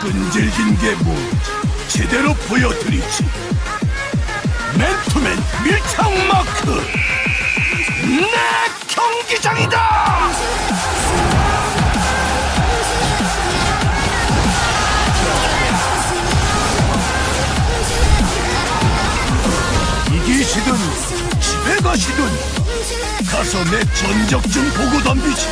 끈질긴 게 뭔지 제대로 보여드리지. 맨투맨 밀착 마크 내 경기장이다. 이기시든 집에 가시든 가서 내 전적 좀 보고 덤비지